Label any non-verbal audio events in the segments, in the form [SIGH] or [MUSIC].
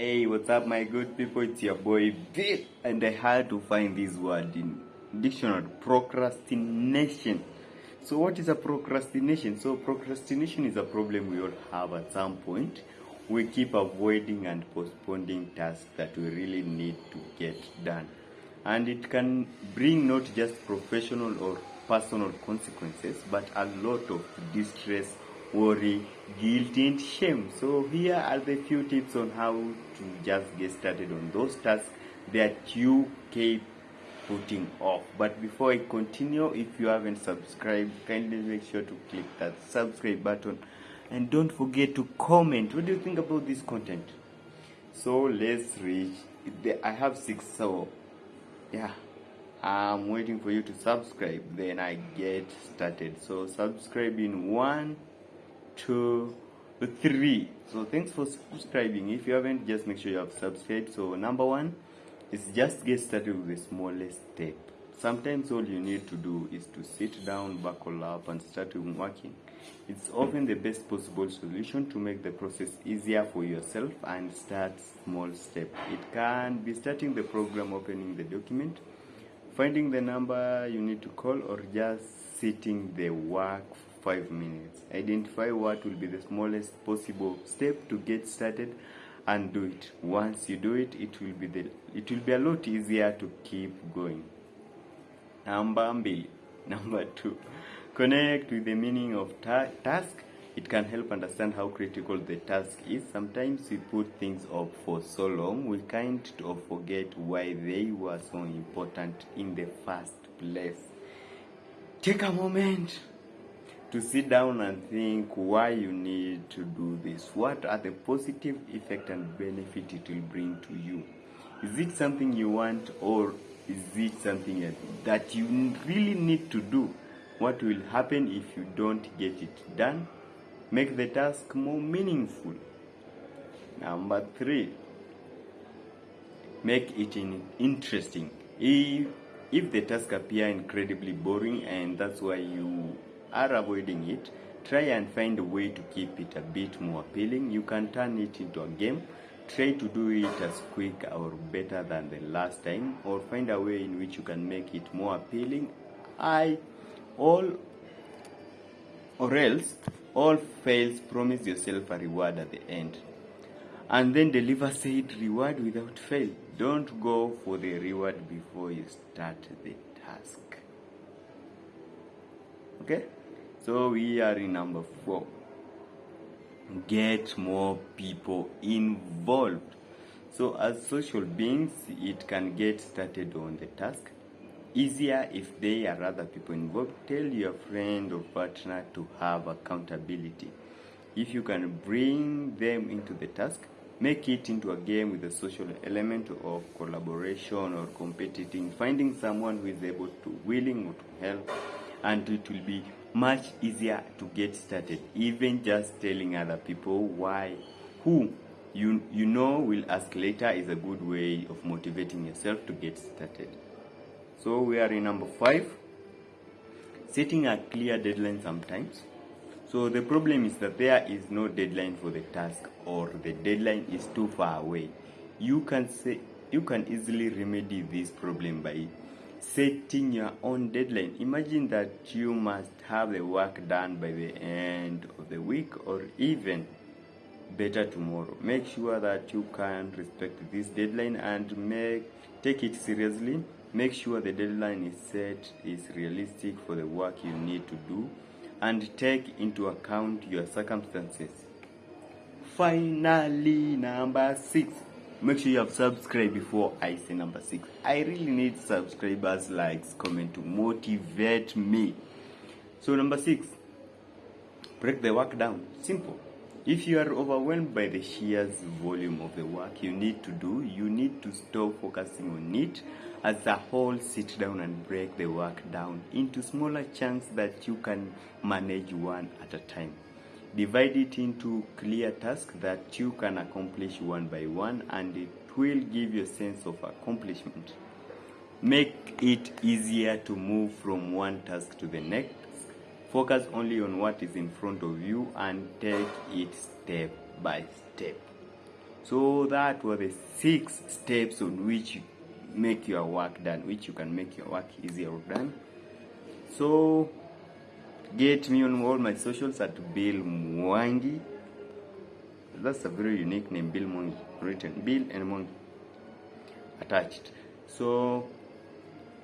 Hey, what's up, my good people? It's your boy Bill, and I had to find this word in dictionary: procrastination. So, what is a procrastination? So, procrastination is a problem we all have at some point. We keep avoiding and postponing tasks that we really need to get done, and it can bring not just professional or personal consequences, but a lot of distress worry, guilt, and shame. So, here are the few tips on how to just get started on those tasks that you keep putting off. But before I continue, if you haven't subscribed, kindly make sure to click that subscribe button and don't forget to comment. What do you think about this content? So, let's reach. I have six, so yeah. I'm waiting for you to subscribe, then I get started. So, subscribe in one two, three. So thanks for subscribing. If you haven't, just make sure you have subscribed. So number one is just get started with the smallest step. Sometimes all you need to do is to sit down, buckle up, and start working. It's often the best possible solution to make the process easier for yourself and start small step. It can be starting the program, opening the document, finding the number you need to call, or just sitting the work five minutes. Identify what will be the smallest possible step to get started and do it. Once you do it, it will be the it will be a lot easier to keep going. Number. [LAUGHS] Number two, connect with the meaning of ta task. It can help understand how critical the task is. Sometimes we put things off for so long, we kind of forget why they were so important in the first place. Take a moment to sit down and think why you need to do this. What are the positive effect and benefit it will bring to you? Is it something you want or is it something that you really need to do? What will happen if you don't get it done? Make the task more meaningful. Number three, make it interesting. If, if the task appear incredibly boring and that's why you are avoiding it, try and find a way to keep it a bit more appealing. You can turn it into a game. Try to do it as quick or better than the last time, or find a way in which you can make it more appealing. I all or else all fails promise yourself a reward at the end and then deliver said reward without fail don't go for the reward before you start the task okay so we are in number four. Get more people involved. So as social beings, it can get started on the task easier if there are other people involved. Tell your friend or partner to have accountability. If you can bring them into the task, make it into a game with a social element of collaboration or competing, finding someone who is able to, willing to help, and it will be much easier to get started. Even just telling other people why who you you know will ask later is a good way of motivating yourself to get started. So we are in number 5 setting a clear deadline sometimes. So the problem is that there is no deadline for the task or the deadline is too far away. You can say you can easily remedy this problem by setting your own deadline. Imagine that you must have the work done by the end of the week or even better tomorrow. Make sure that you can respect this deadline and make take it seriously. Make sure the deadline is set is realistic for the work you need to do and take into account your circumstances. Finally, number 6 make sure you have subscribed before I say number six. I really need subscribers, likes, comment to motivate me. So number six, break the work down. Simple. If you are overwhelmed by the sheer volume of the work you need to do, you need to stop focusing on it as a whole. Sit down and break the work down into smaller chunks that you can manage one at a time. Divide it into clear tasks that you can accomplish one by one and it will give you a sense of accomplishment. Make it easier to move from one task to the next. Focus only on what is in front of you and take it step by step. So that were the six steps on which you make your work done, which you can make your work easier done. So get me on all my socials at Bill Mwangi. That's a very unique name, Bill Mwangi. Written Bill and Mwangi attached. So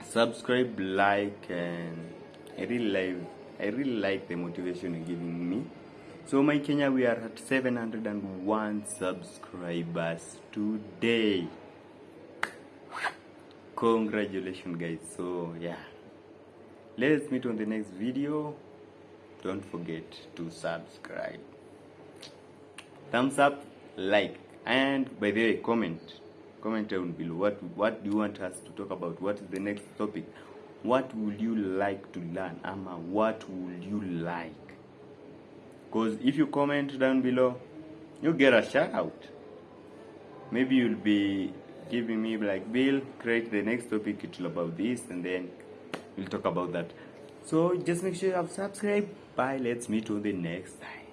subscribe, like, and I really like I really like the motivation you're giving me. So my Kenya, we are at 701 subscribers today. Congratulations, guys. So yeah, let's meet on the next video. Don't forget to subscribe. Thumbs up, like, and by the way, comment. Comment down below. What what do you want us to talk about? What is the next topic? What would you like to learn? Ama, what would you like? Because if you comment down below, you get a shout out. Maybe you'll be giving me like Bill, create the next topic it's about this, and then we'll talk about that. So just make sure you have subscribed. Bye. Let's meet on the next time.